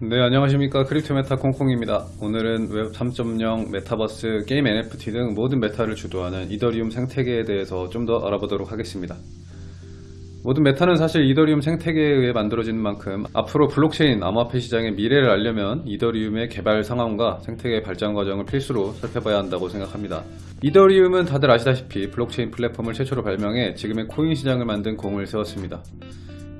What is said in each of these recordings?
네 안녕하십니까. 크립토 메타 콩콩입니다. 오늘은 웹 3.0 메타버스 게임 NFT 등 모든 메타를 주도하는 이더리움 생태계에 대해서 좀 더 알아보도록 하겠습니다. 모든 메타는 사실 이더리움 생태계에 의해 만들어지는 만큼 앞으로 블록체인 암호화폐 시장의 미래를 알려면 이더리움의 개발 상황과 생태계 발전 과정을 필수로 살펴봐야 한다고 생각합니다. 이더리움은 다들 아시다시피 블록체인 플랫폼을 최초로 발명해 지금의 코인 시장을 만든 공을 세웠습니다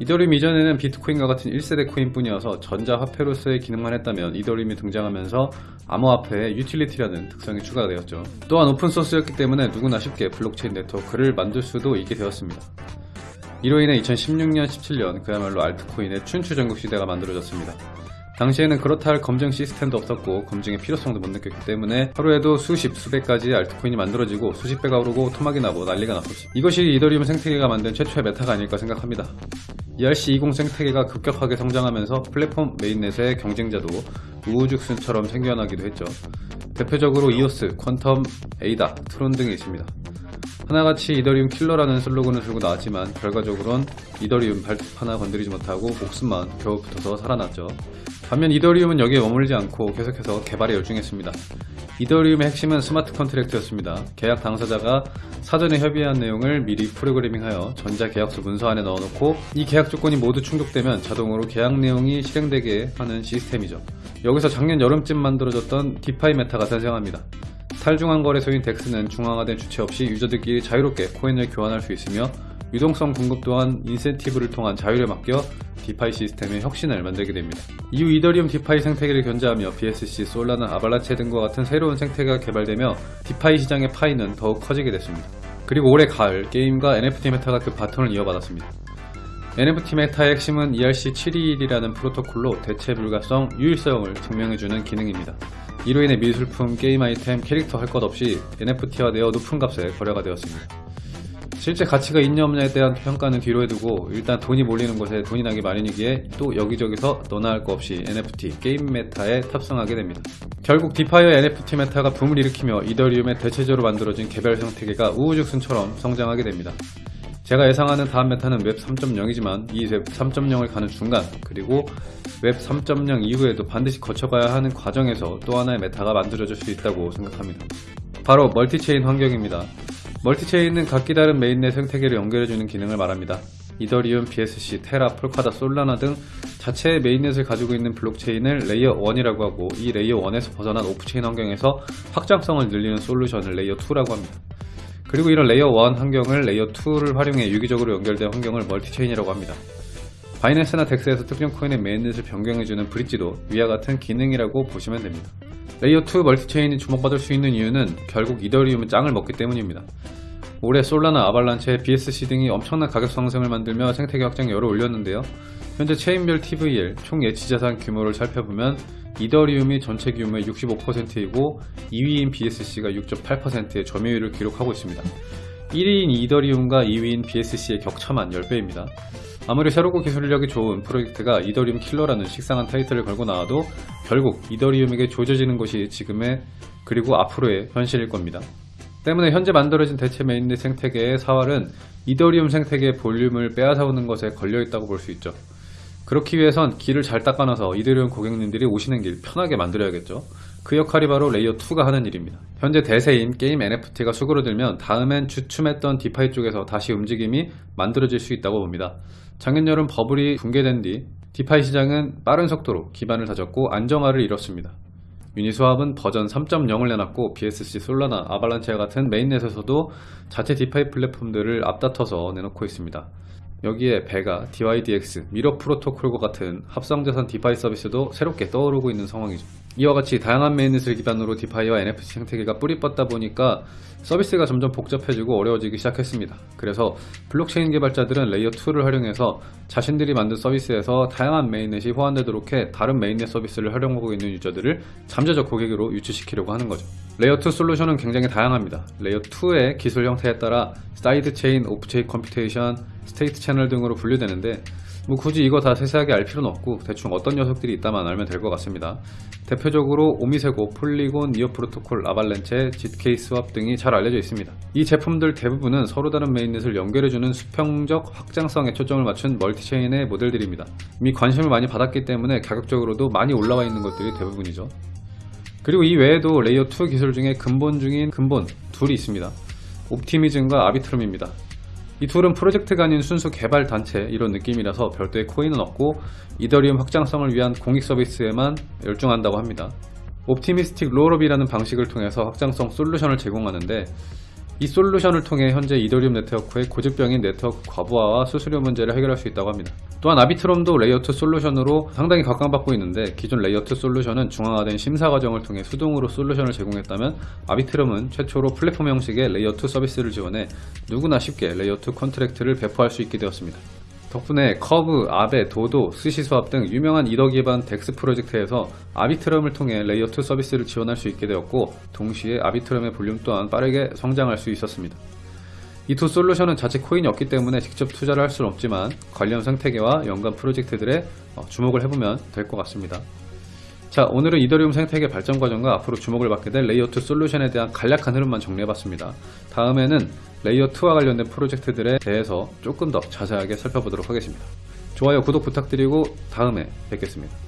이더리움 이전에는 비트코인과 같은 1세대 코인뿐이어서 전자화폐로서의 기능만 했다면 이더리움이 등장하면서 암호화폐의 유틸리티라는 특성이 추가되었죠. 또한 오픈소스였기 때문에 누구나 쉽게 블록체인 네트워크를 만들 수도 있게 되었습니다. 이로 인해 2016년, 17년 그야말로 알트코인의 춘추 전국 시대가 만들어졌습니다. 당시에는 그렇다 할 검증 시스템도 없었고 검증의 필요성도 못 느꼈기 때문에 하루에도 수십, 수백 가지 알트코인이 만들어지고 수십 배가 오르고 토막이 나고 난리가 났었죠. 이것이 이더리움 생태계가 만든 최초의 메타가 아닐까 생각합니다. ERC20 생태계가 급격하게 성장하면서 플랫폼 메인넷의 경쟁자도 우후죽순처럼 생겨나기도 했죠. 대표적으로 이오스, 퀀텀, 에이다, 트론 등이 있습니다. 하나같이 이더리움 킬러라는 슬로건을 들고 나왔지만 결과적으론 이더리움 발톱 하나 건드리지 못하고 목숨만 겨우 붙어서 살아났죠. 반면 이더리움은 여기에 머물지 않고 계속해서 개발에 열중했습니다. 이더리움의 핵심은 스마트 컨트랙트였습니다. 계약 당사자가 사전에 협의한 내용을 미리 프로그래밍하여 전자계약서 문서 안에 넣어놓고 이 계약 조건이 모두 충족되면 자동으로 계약 내용이 실행되게 하는 시스템이죠. 여기서 작년 여름쯤 만들어졌던 디파이 메타가 탄생합니다. 탈중앙 거래소인 덱스는 중앙화된 주체 없이 유저들끼리 자유롭게 코인을 교환할 수 있으며 유동성 공급 또한 인센티브를 통한 자유를 맡겨 디파이 시스템의 혁신을 만들게 됩니다. 이후 이더리움 디파이 생태계를 견제하며 BSC, 솔라나, 아발란체 등과 같은 새로운 생태계가 개발되며 디파이 시장의 파이는 더욱 커지게 됐습니다. 그리고 올해 가을 게임과 NFT 메타가 그 바톤을 이어받았습니다. NFT 메타의 핵심은 ERC721이라는 프로토콜로 대체 불가성, 유일성을 증명해주는 기능입니다. 이로 인해 미술품, 게임 아이템, 캐릭터 할 것 없이 NFT화 되어 높은 값에 거래가 되었습니다. 실제 가치가 있냐 없냐에 대한 평가는 뒤로 해두고 일단 돈이 몰리는 곳에 돈이 나기 마련이기에 또 여기저기서 너나 할거 없이 NFT, 게임 메타에 탑승하게 됩니다. 결국 디파이와 NFT 메타가 붐을 일으키며 이더리움의 대체제로 만들어진 개별 생태계가 우후죽순처럼 성장하게 됩니다. 제가 예상하는 다음 메타는 웹 3.0이지만 이 웹 3.0을 가는 중간 그리고 웹 3.0 이후에도 반드시 거쳐가야 하는 과정에서 또 하나의 메타가 만들어질 수 있다고 생각합니다. 바로 멀티체인 환경입니다. 멀티체인은 각기 다른 메인넷 생태계를 연결해주는 기능을 말합니다. 이더리움, BSC, 테라, 폴카닷, 솔라나 등 자체의 메인넷을 가지고 있는 블록체인을 레이어 1이라고 하고 이 레이어 1에서 벗어난 오프체인 환경에서 확장성을 늘리는 솔루션을 레이어 2라고 합니다. 그리고 이런 레이어 1 환경을 레이어 2를 활용해 유기적으로 연결된 환경을 멀티체인이라고 합니다. 바이낸스나 덱스에서 특정 코인의 메인넷을 변경해주는 브릿지도 위와 같은 기능이라고 보시면 됩니다. 레이어 2 멀티체인이 주목받을 수 있는 이유는 결국 이더리움은 짱을 먹기 때문입니다. 올해 솔라나 아발란체, BSC 등이 엄청난 가격 상승을 만들며 생태계 확장에 열을 올렸는데요. 현재 체인별 TVL 총 예치자산 규모를 살펴보면 이더리움이 전체 규모의 65%이고 2위인 BSC가 6.8%의 점유율을 기록하고 있습니다. 1위인 이더리움과 2위인 BSC의 격차만 10배입니다. 아무리 새롭고 기술력이 좋은 프로젝트가 이더리움 킬러라는 식상한 타이틀을 걸고 나와도 결국 이더리움에게 조져지는 것이 지금의 그리고 앞으로의 현실일 겁니다. 때문에 현재 만들어진 대체 메인넷 생태계의 사활은 이더리움 생태계의 볼륨을 빼앗아오는 것에 걸려있다고 볼 수 있죠. 그렇기 위해선 길을 잘 닦아놔서 이더리움 고객님들이 오시는 길 편하게 만들어야겠죠. 그 역할이 바로 레이어 2가 하는 일입니다. 현재 대세인 게임 NFT가 수그러들면 다음엔 주춤했던 디파이 쪽에서 다시 움직임이 만들어질 수 있다고 봅니다. 작년 여름 버블이 붕괴된 뒤 디파이 시장은 빠른 속도로 기반을 다졌고 안정화를 이뤘습니다. 유니스왑은 버전 3.0을 내놨고 BSC, 솔라나, 아발란체와 같은 메인넷에서도 자체 DeFi 플랫폼들을 앞다퉈서 내놓고 있습니다. 여기에 Vega, DYDX, Mirror Protocol과 같은 합성자산 DeFi 서비스도 새롭게 떠오르고 있는 상황이죠. 이와 같이 다양한 mainnet을 기반으로 DeFi와 NFT 생태계가 뿌리 뻗다 보니까 서비스가 점점 복잡해지고 어려워지기 시작했습니다. 그래서 블록체인 개발자들은 layer 2를 활용해서 자신들이 만든 서비스에서 다양한 mainnet이 호환되도록 해 다른 mainnet 서비스를 활용하고 있는 유저들을 잠재적 고객으로 유치시키려고 하는 거죠. layer 2 솔루션은 굉장히 다양합니다. layer 2의 기술 형태에 따라 side chain, off-chain computation, state channel 등으로 분류되는데 뭐 굳이 이거 다 세세하게 알 필요는 없고 대충 어떤 녀석들이 있다만 알면 될 것 같습니다. 대표적으로 OmiseGO, Polygon, NEAR Protocol, Avalanche, ZKSwap 등이 잘 알려져 있습니다. 이 제품들 대부분은 서로 다른 mainnet을 연결해주는 수평적 확장성에 초점을 맞춘 multichain의 모델들입니다. 이미 관심을 많이 받았기 때문에 가격적으로도 많이 올라와 있는 것들이 대부분이죠. 그리고 이 외에도 layer 2 기술 중에 근본 중인 근본 둘이 있습니다. Optimism과 Arbitrum입니다. 이 둘은 프로젝트가 아닌 순수 개발 단체 이런 느낌이라서 별도의 코인은 없고 이더리움 확장성을 위한 공익 서비스에만 열중한다고 합니다. optimistic rollup이라는 방식을 통해서 확장성 솔루션을 제공하는데 이 솔루션을 통해 현재 이더리움 네트워크의 고질병인 네트워크 과부하와 수수료 문제를 해결할 수 있다고 합니다. 또한 Arbitrum도 layer 2 솔루션으로 상당히 각광받고 있는데 기존 layer 2 솔루션은 중앙화된 심사 과정을 통해 수동으로 솔루션을 제공했다면 Arbitrum은 최초로 플랫폼 형식의 layer 2 서비스를 지원해 누구나 쉽게 layer 2 contract를 배포할 수 있게 되었습니다. 덕분에 Curve, Aave, DODO, SushiSwap 등 유명한 이더 기반 DEX 프로젝트에서 Arbitrum을 통해 layer 2 서비스를 지원할 수 있게 되었고 동시에 Arbitrum의 볼륨 또한 빠르게 성장할 수 있었습니다. 이 두 솔루션은 자체 코인이 없기 때문에 직접 투자를 할 수는 없지만 관련 생태계와 연관 프로젝트들에 어, 주목을 해보면 될 것 같습니다. 자 오늘은 이더리움 생태계 발전 과정과 앞으로 주목을 받게 될 layer 2 솔루션에 대한 간략한 흐름만 정리해봤습니다. 다음에는 layer 2와 관련된 프로젝트들에 대해서 조금 더 자세하게 살펴보도록 하겠습니다. 좋아요, 구독 부탁드리고 다음에 뵙겠습니다.